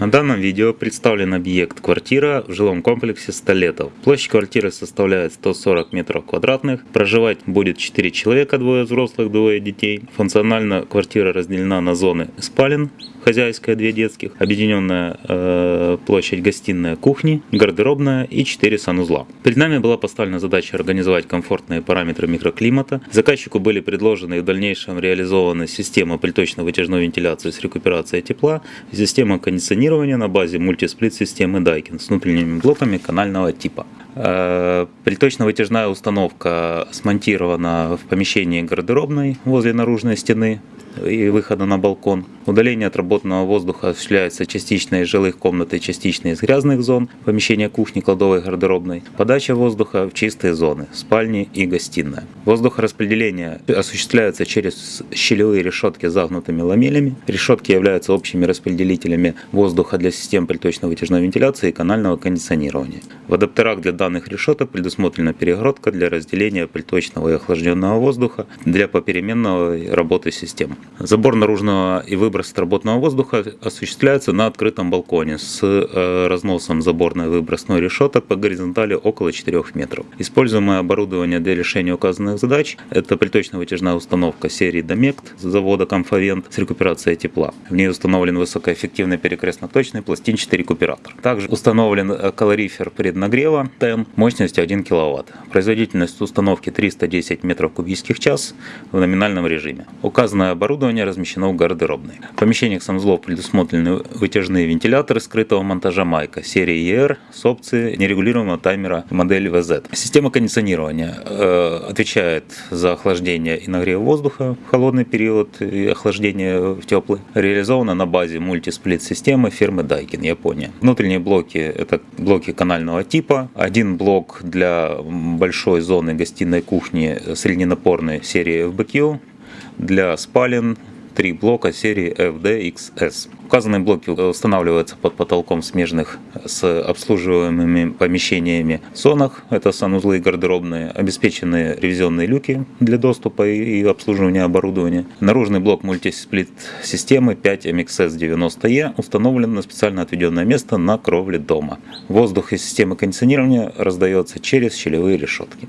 На данном видео представлен объект квартира в жилом комплексе Столетов. Площадь квартиры составляет 140 метров квадратных. Проживать будет 4 человека, двое взрослых, двое детей. Функционально квартира разделена на зоны спален, хозяйская, две детских, объединенная э, площадь гостиная, кухни, гардеробная и 4 санузла. Перед нами была поставлена задача организовать комфортные параметры микроклимата. Заказчику были предложены и в дальнейшем реализованы система приточно-вытяжной вентиляции с рекуперацией тепла, система кондиционирования на базе мультисплит-системы Daikin с внутренними блоками канального типа. Э, приточно-вытяжная установка смонтирована в помещении гардеробной возле наружной стены и выхода на балкон. Удаление отработанного воздуха осуществляется частично из жилых комнат и частично из грязных зон, помещения кухни, кладовой, гардеробной. Подача воздуха в чистые зоны, спальни и гостиная. Воздухораспределение осуществляется через щелевые решетки с загнутыми ламелями. Решетки являются общими распределителями воздуха для систем приточно-вытяжной вентиляции и канального кондиционирования. В адаптерах для данных решеток предусмотрена перегородка для разделения приточного и охлажденного воздуха для попеременной работы систем. Забор наружного и выброс отработанного воздуха осуществляется на открытом балконе с э, разносом заборной выбросной решеток по горизонтали около 4 метров. Используемое оборудование для решения указанных задач – это приточно-вытяжная установка серии Домект завода Комфовент с рекуперацией тепла. В ней установлен высокоэффективный перекрестно-точный пластинчатый рекуператор. Также установлен э, калорифер преднагрева ТЭМ мощностью 1 кВт. Производительность установки 310 метров кубических час в номинальном режиме. Указанное оборудование Оборудование размещено в гардеробной. В помещениях санузлов предусмотрены вытяжные вентиляторы скрытого монтажа Майка серии ER с опцией нерегулируемого таймера модели VZ. Система кондиционирования э, отвечает за охлаждение и нагрев воздуха в холодный период и охлаждение в теплый. Реализована на базе мультисплит-системы фирмы Daikin, Япония. Внутренние блоки – это блоки канального типа. Один блок для большой зоны гостиной кухни средненапорной серии FBQ для спален три блока серии FDXS. Указанные блоки устанавливаются под потолком смежных с обслуживаемыми помещениями зонах, это санузлы и гардеробные, обеспечены ревизионные люки для доступа и обслуживания оборудования. Наружный блок мультисплит системы 5 MXS90E установлен на специально отведенное место на кровле дома. Воздух из системы кондиционирования раздается через щелевые решетки.